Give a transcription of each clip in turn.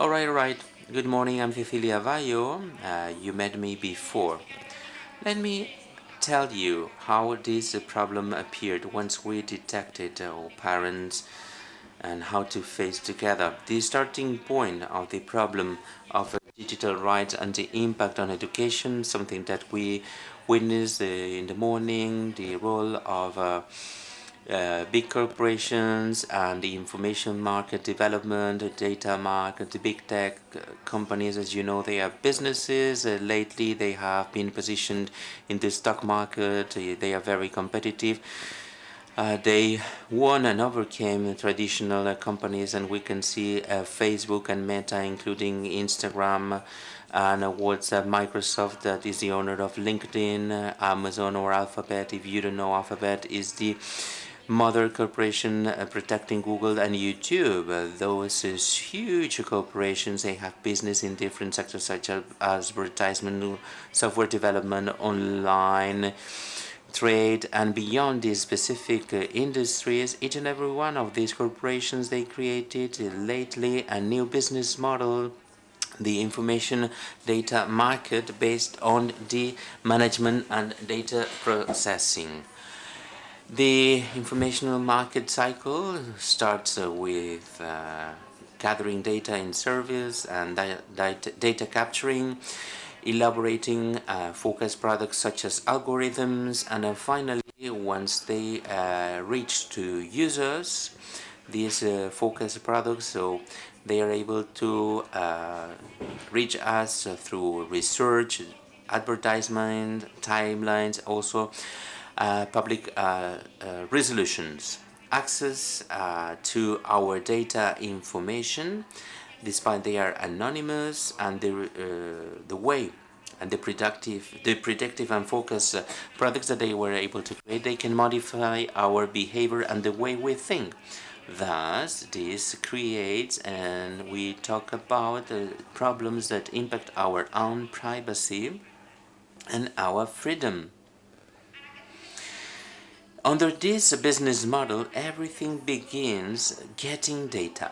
Alright, alright. Good morning, I'm Cecilia Vayo. Uh, you met me before. Let me tell you how this problem appeared once we detected our parents and how to face together. The starting point of the problem of digital rights and the impact on education, something that we witnessed uh, in the morning, the role of uh, uh, big corporations and the information market development, data market, the big tech uh, companies, as you know, they are businesses. Uh, lately, they have been positioned in the stock market. Uh, they are very competitive. Uh, they won and overcame traditional uh, companies and we can see Facebook and Meta including Instagram and WhatsApp, Microsoft that is the owner of LinkedIn, Amazon or Alphabet if you don't know Alphabet is the Mother Corporation uh, protecting Google and YouTube. Uh, those uh, huge corporations, they have business in different sectors such as advertisement, software development, online, trade and beyond these specific uh, industries. Each and every one of these corporations they created lately a new business model. The information data market based on the management and data processing the informational market cycle starts uh, with uh, gathering data in service and data capturing, elaborating uh, focused products such as algorithms, and then finally, once they uh, reach to users, these uh, focused products, so they are able to uh, reach us through research, advertisement, timelines, also public uh, uh, resolutions, access to our data information, despite they are anonymous and the, the way and the productive, the predictive and focus uh, products that they were able to create, they can modify our behavior and the way we think. Thus, this creates, and we talk about the problems that impact our own privacy and our freedom. Under this business model, everything begins getting data.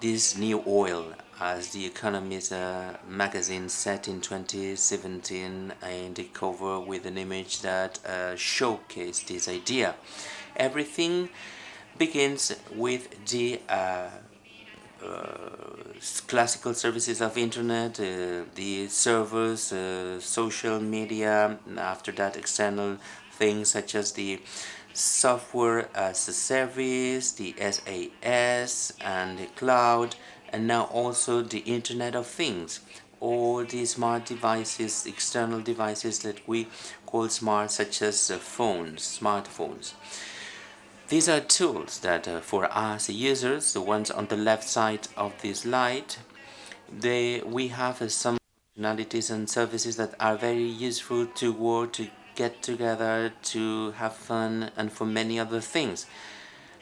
This new oil, as the Economist uh, magazine said in 2017 and the cover with an image that uh, showcased this idea. Everything begins with the uh, uh, classical services of internet, uh, the servers, uh, social media, after that external things such as the software as a service, the SaaS and the cloud and now also the Internet of Things all the smart devices, external devices that we call smart such as phones, smartphones. These are tools that uh, for us users, the ones on the left side of this slide, they, we have uh, some functionalities and services that are very useful to work to get together to have fun and for many other things.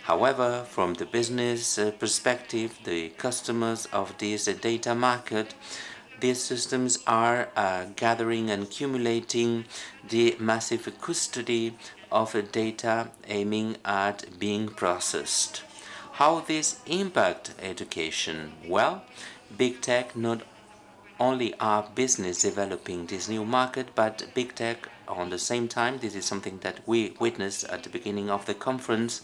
However, from the business uh, perspective, the customers of this data market, these systems are uh, gathering and accumulating the massive custody of data aiming at being processed. How this impact education? Well, big tech not only are business developing this new market, but big tech on the same time, this is something that we witnessed at the beginning of the conference,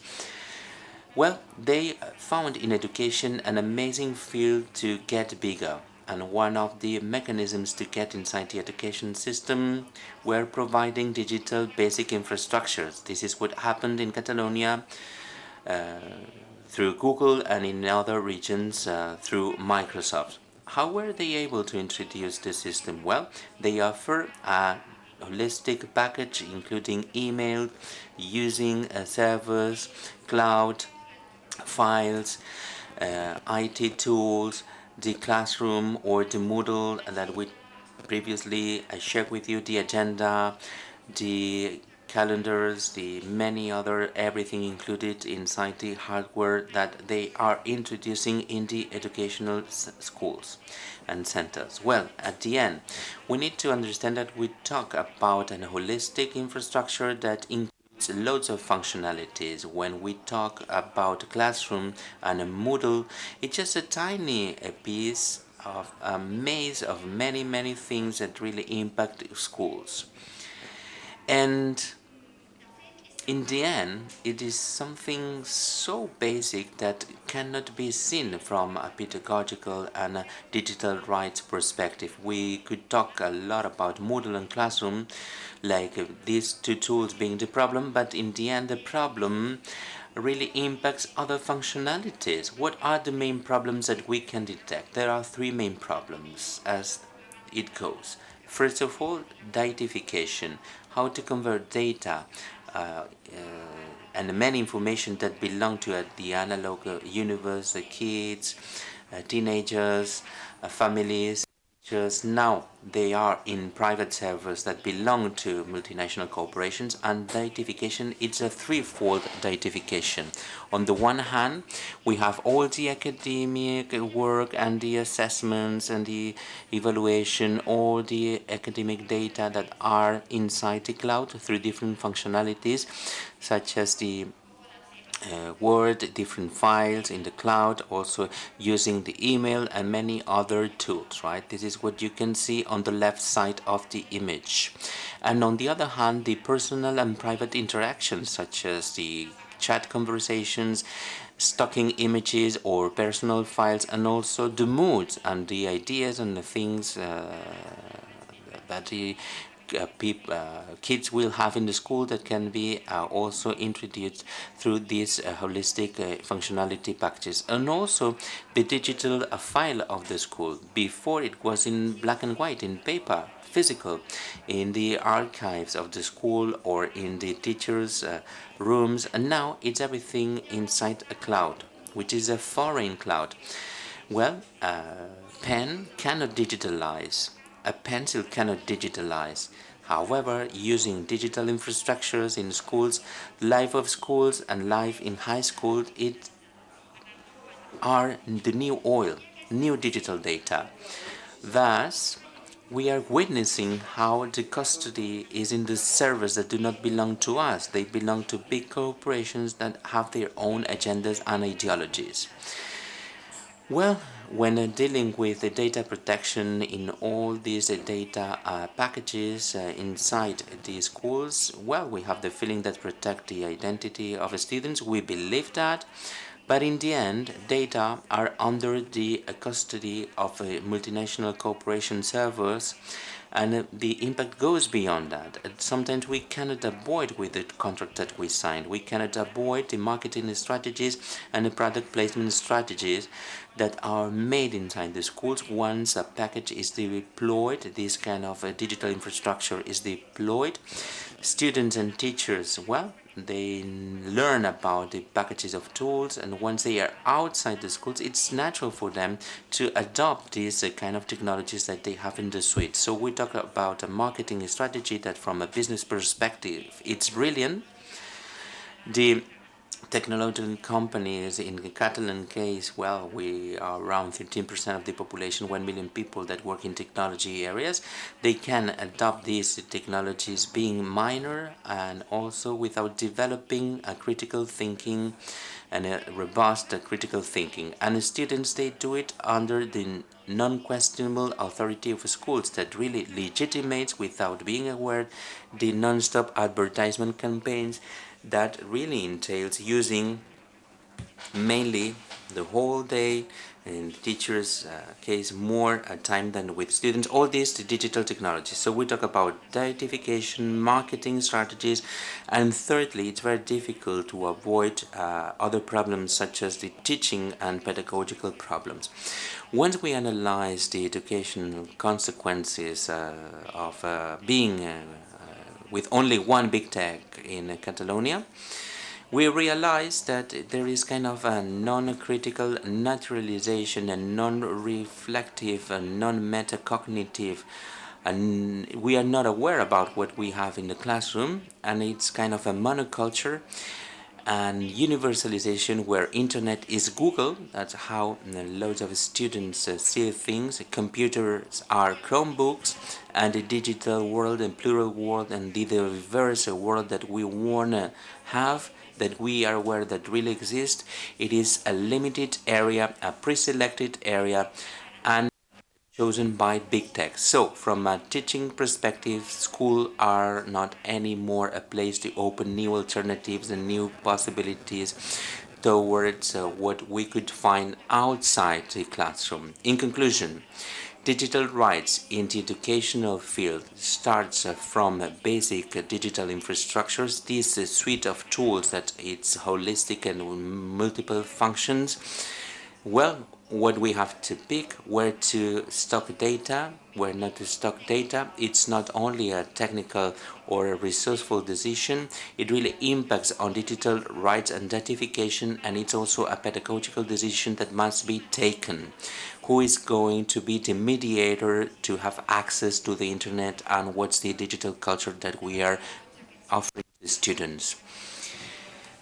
well, they found in education an amazing field to get bigger and one of the mechanisms to get inside the education system were providing digital basic infrastructures. This is what happened in Catalonia uh, through Google and in other regions uh, through Microsoft. How were they able to introduce the system? Well, they offer a holistic package including email, using uh, servers, cloud, files, uh, IT tools, the classroom or the Moodle that we previously I shared with you, the agenda, the calendars, the many other everything included inside the hardware that they are introducing in the educational schools and centers. Well, at the end, we need to understand that we talk about an holistic infrastructure that includes loads of functionalities. When we talk about classroom and a Moodle, it's just a tiny piece of a maze of many, many things that really impact schools. And in the end, it is something so basic that cannot be seen from a pedagogical and a digital rights perspective. We could talk a lot about Moodle and Classroom, like uh, these two tools being the problem, but in the end, the problem really impacts other functionalities. What are the main problems that we can detect? There are three main problems as it goes. First of all, datification, how to convert data uh, uh, and many information that belong to uh, the analog universe, the kids, teenagers, families, just now they are in private servers that belong to multinational corporations and datification it's a threefold datification. On the one hand we have all the academic work and the assessments and the evaluation all the academic data that are inside the cloud through different functionalities such as the uh, Word, different files in the cloud, also using the email and many other tools, right? This is what you can see on the left side of the image. And on the other hand, the personal and private interactions, such as the chat conversations, stocking images or personal files, and also the moods and the ideas and the things uh, that the kids will have in the school that can be uh, also introduced through these uh, holistic uh, functionality packages. And also the digital uh, file of the school. Before it was in black and white in paper physical in the archives of the school or in the teachers rooms. And now it's everything inside a cloud which is a foreign cloud. Well pen cannot digitalize a pencil cannot digitalize. However, using digital infrastructures in schools, life of schools and life in high school, it are the new oil, new digital data. Thus, we are witnessing how the custody is in the servers that do not belong to us. They belong to big corporations that have their own agendas and ideologies. Well, when uh, dealing with the data protection in all these uh, data uh, packages uh, inside these schools, well, we have the feeling that protect the identity of the students. We believe that. But in the end, data are under the custody of multinational corporation servers and the impact goes beyond that. Sometimes we cannot avoid with the contract that we signed. We cannot avoid the marketing strategies and the product placement strategies that are made inside the schools once a package is deployed, this kind of uh, digital infrastructure is deployed. Students and teachers, well, they learn about the packages of tools and once they are outside the schools it's natural for them to adopt these uh, kind of technologies that they have in the suite. So we talk about a marketing strategy that from a business perspective it's brilliant. The technological companies in the Catalan case, well, we are around 13% of the population, 1 million people that work in technology areas. They can adopt these technologies being minor and also without developing a critical thinking and a robust uh, critical thinking. And the students, they do it under the non-questionable authority of schools that really legitimates without being aware the non-stop advertisement campaigns that really entails using mainly the whole day in teachers uh, case more uh, time than with students. All these digital technologies so we talk about identification marketing strategies and thirdly it's very difficult to avoid uh, other problems such as the teaching and pedagogical problems. Once we analyze the educational consequences uh, of uh, being uh, with only one big tech in Catalonia, we realize that there is kind of a non-critical naturalization and non-reflective and non-metacognitive and we are not aware about what we have in the classroom and it's kind of a monoculture and universalization where internet is Google, that's how loads of students uh, see things, computers are Chromebooks, and the digital world and plural world and the diverse world that we wanna have that we are aware that really exists, it is a limited area, a pre-selected area, and chosen by big tech. So, from a teaching perspective, school are not anymore a place to open new alternatives and new possibilities towards uh, what we could find outside the classroom. In conclusion, digital rights in the educational field starts uh, from basic digital infrastructures. This uh, suite of tools that it's holistic and multiple functions. Well, what we have to pick, where to stock data, where not to stock data. It's not only a technical or a resourceful decision, it really impacts on digital rights and identification and it's also a pedagogical decision that must be taken. Who is going to be the mediator to have access to the internet and what's the digital culture that we are offering to students.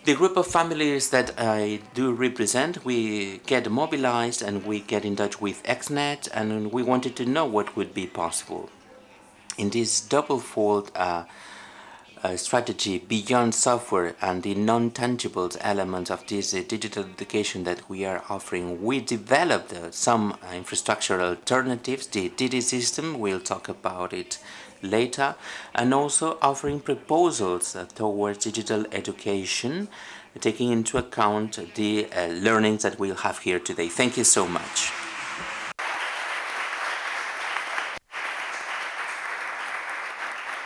The group of families that I do represent, we get mobilized and we get in touch with XNet and we wanted to know what would be possible. In this double-fold uh, uh, strategy beyond software and the non-tangible elements of this uh, digital education that we are offering, we developed uh, some infrastructural alternatives, the DD system, we'll talk about it later and also offering proposals uh, towards digital education taking into account the learnings that we'll have here today. Thank you so much.